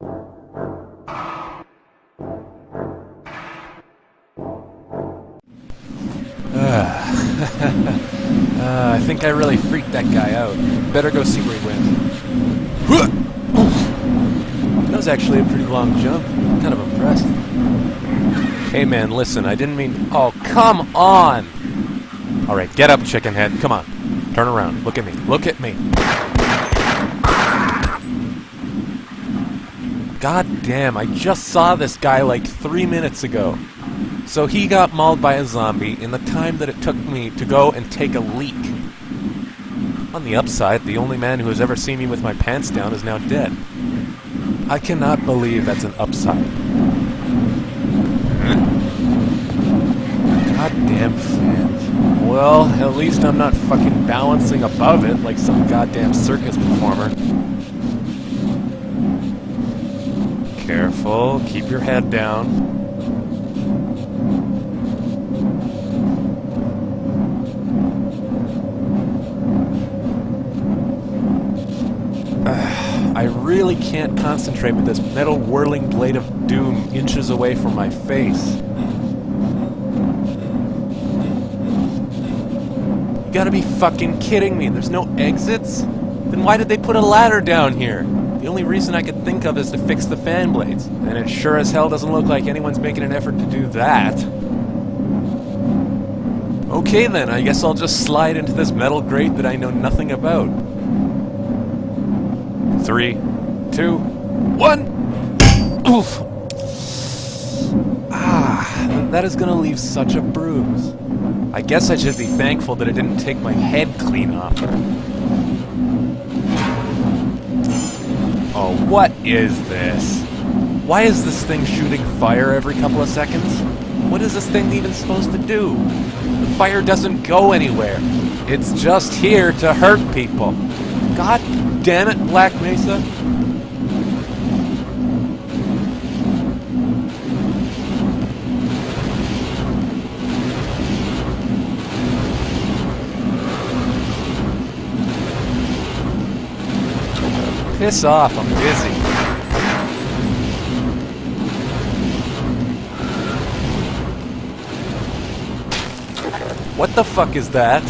uh, I think I really freaked that guy out. Better go see where he went. That was actually a pretty long jump. I'm kind of impressed. Hey man, listen, I didn't mean... Oh, come on! Alright, get up, chicken head. Come on. Turn around. Look at me. Look at me. God damn, I just saw this guy like three minutes ago. So he got mauled by a zombie in the time that it took me to go and take a leak. On the upside, the only man who has ever seen me with my pants down is now dead. I cannot believe that's an upside. Goddamn fans. Well, at least I'm not fucking balancing above it like some goddamn circus performer. Careful, keep your head down. I really can't concentrate with this metal whirling blade of doom inches away from my face. You gotta be fucking kidding me. There's no exits? Then why did they put a ladder down here? The only reason I could think of is to fix the fan blades. And it sure as hell doesn't look like anyone's making an effort to do that. Okay then, I guess I'll just slide into this metal grate that I know nothing about. Three, two, one. Oof. Ah, that is gonna leave such a bruise. I guess I should be thankful that it didn't take my head clean off. Oh, what is this? Why is this thing shooting fire every couple of seconds? What is this thing even supposed to do? The fire doesn't go anywhere. It's just here to hurt people. God damn it, Black Mesa. Piss off, I'm busy. What the fuck is that?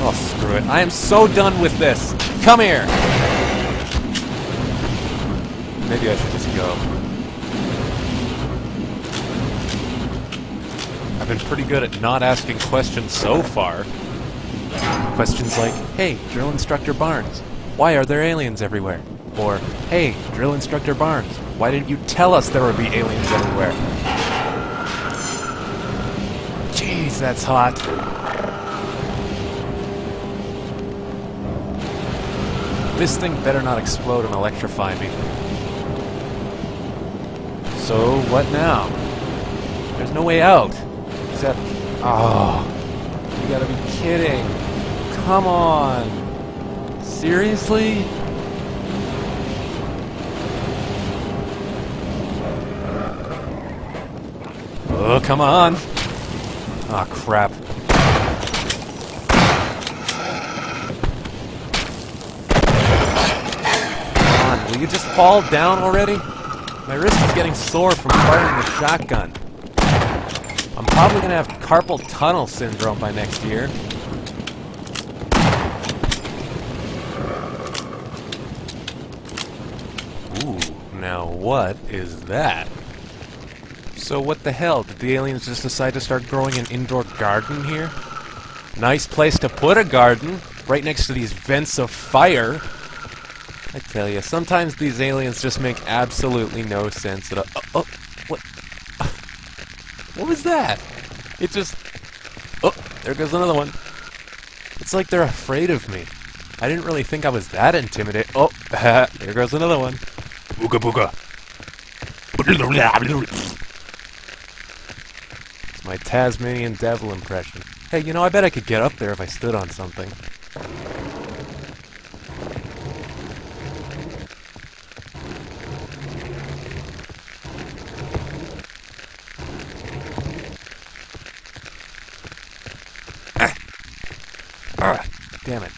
Oh, screw it. I am so done with this. Come here! Maybe I should just go. I've been pretty good at not asking questions so far. Questions like, Hey, Drill Instructor Barnes, why are there aliens everywhere? Or, Hey, Drill Instructor Barnes, why didn't you tell us there would be aliens everywhere? Jeez, that's hot. This thing better not explode and electrify me. So, what now? There's no way out. Except... Oh... You gotta be kidding. Come on. Seriously? Oh, come on. Ah, oh, crap. Will you just fall down already? My wrist is getting sore from firing the shotgun. I'm probably gonna have carpal tunnel syndrome by next year. Ooh, now what is that? So what the hell, did the aliens just decide to start growing an indoor garden here? Nice place to put a garden, right next to these vents of fire. I tell you, sometimes these aliens just make absolutely no sense at all. Oh, oh, what? What was that? It just... Oh, there goes another one. It's like they're afraid of me. I didn't really think I was that intimidated. Oh, there goes another one. Booga booga. My Tasmanian devil impression. Hey, you know, I bet I could get up there if I stood on something. Ah, damn it.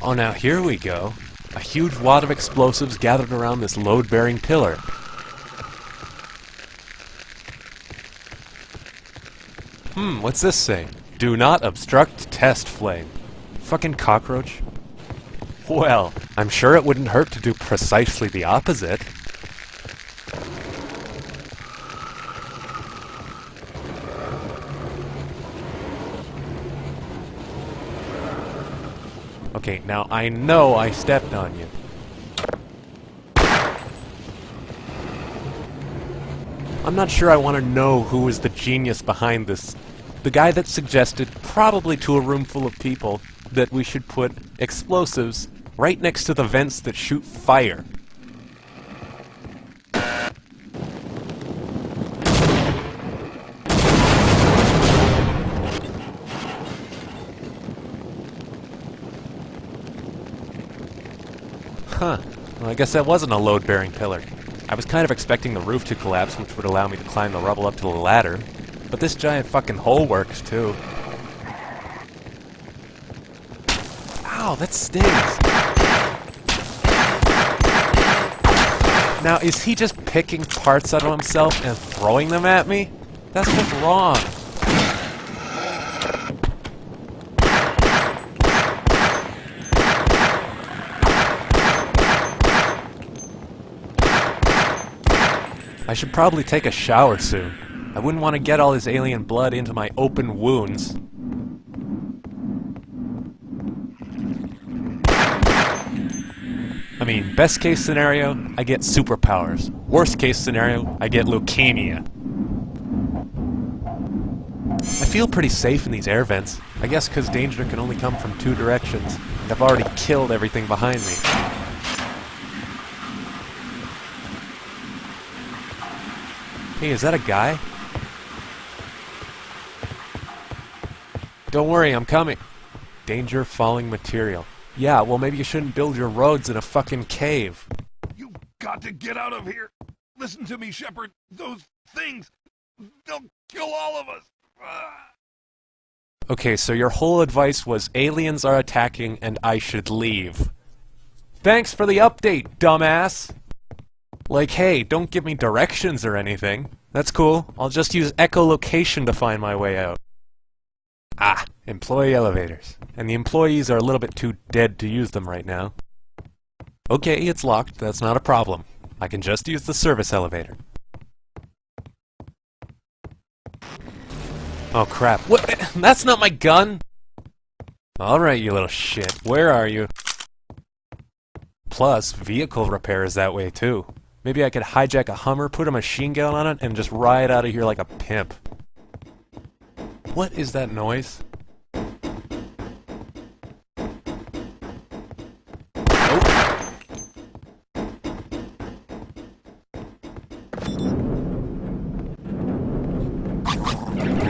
Oh, now here we go. A huge wad of explosives gathered around this load-bearing pillar. Hmm, what's this say? Do not obstruct test flame. Fucking cockroach. Well, I'm sure it wouldn't hurt to do precisely the opposite. Okay, now I know I stepped on you. I'm not sure I want to know who is the genius behind this. The guy that suggested, probably to a room full of people, that we should put explosives right next to the vents that shoot fire. Huh. Well, I guess that wasn't a load-bearing pillar. I was kind of expecting the roof to collapse, which would allow me to climb the rubble up to the ladder. But this giant fucking hole works, too. Ow, that stings! Now, is he just picking parts out of himself and throwing them at me? That's just wrong. I should probably take a shower soon. I wouldn't want to get all this alien blood into my open wounds. I mean, best case scenario, I get superpowers. Worst case scenario, I get leukemia. I feel pretty safe in these air vents. I guess because danger can only come from two directions. I've already killed everything behind me. Hey, is that a guy? Don't worry, I'm coming. Danger falling material. Yeah, well maybe you shouldn't build your roads in a fucking cave. You've got to get out of here. Listen to me, Shephard. Those things, they'll kill all of us. Ah. Okay, so your whole advice was aliens are attacking and I should leave. Thanks for the update, dumbass! Like, hey, don't give me directions or anything. That's cool. I'll just use echolocation to find my way out. Ah, employee elevators. And the employees are a little bit too dead to use them right now. Okay, it's locked. That's not a problem. I can just use the service elevator. Oh crap. What? That's not my gun! Alright, you little shit. Where are you? Plus, vehicle repair is that way too. Maybe I could hijack a Hummer, put a machine gun on it, and just ride out of here like a pimp. What is that noise?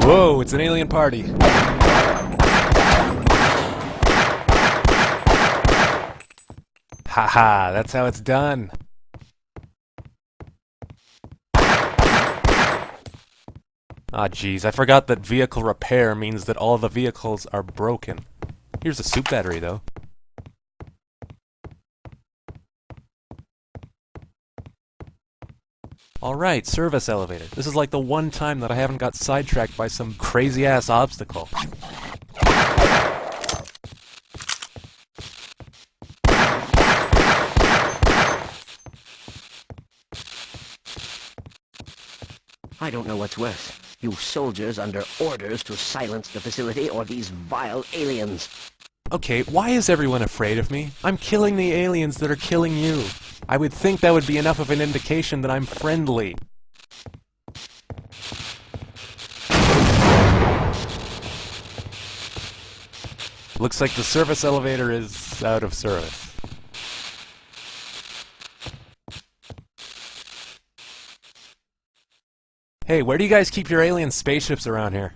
Whoa, it's an alien party. Haha, that's how it's done. Ah, jeez, I forgot that vehicle repair means that all the vehicles are broken. Here's a suit battery, though. Alright, service elevator. This is like the one time that I haven't got sidetracked by some crazy-ass obstacle. I don't know what's worse. You soldiers under orders to silence the facility or these vile aliens. Okay, why is everyone afraid of me? I'm killing the aliens that are killing you. I would think that would be enough of an indication that I'm friendly. Looks like the service elevator is out of service. Hey, where do you guys keep your alien spaceships around here?